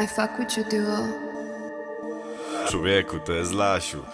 I fuck with you duo. Człowieku, to jest Lasiu.